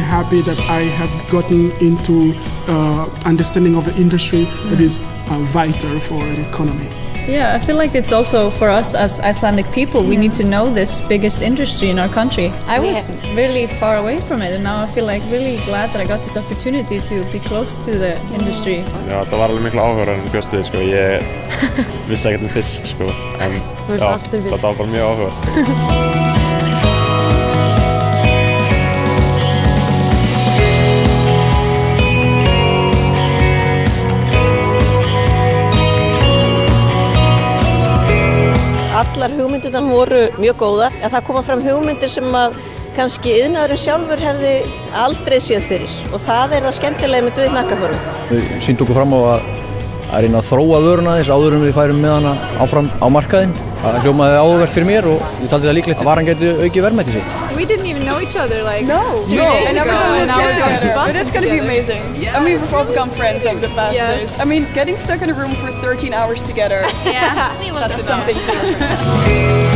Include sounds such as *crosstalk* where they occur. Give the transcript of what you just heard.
happy that I have gotten into uh, understanding of the industry that is uh, vital for an economy. Yeah, I feel like it's also for us as Icelandic people, we need to know this biggest industry in our country. I was really far away from it and now I feel like really glad that I got this opportunity to be close to the industry. Já, það var alveg miklu áhuga en bjóstu þið, sko. Ég vissi ekkert um fisk, sko. En veist já, allt um fisk. þetta var bara mjög áhugavert, sko. *laughs* Allar hugmyndirnar voru mjög góðar en það koma fram hugmyndir sem að kannski yðnaðurinn sjálfur hefði aldrei séð fyrir og það er það skemmtilega með Duð Nakkaþorð. Við síndum okkur fram á að, að reyna að þróa vöruna þess áður en við færum með hana áfram á markaðinn. Það hljómaði áhugavert fyrir mér og ég taldi það líklegt að varan geti aukið verðmætti sitt. We didn't even know each other like No, two no, days and ago, never and now we're going to together. But Boston it's gonna be together. amazing. I mean, we've all become friends over the past Yes. days. I mean, getting stuck in a room for 13 hours together. *laughs* Yeah, That's something too.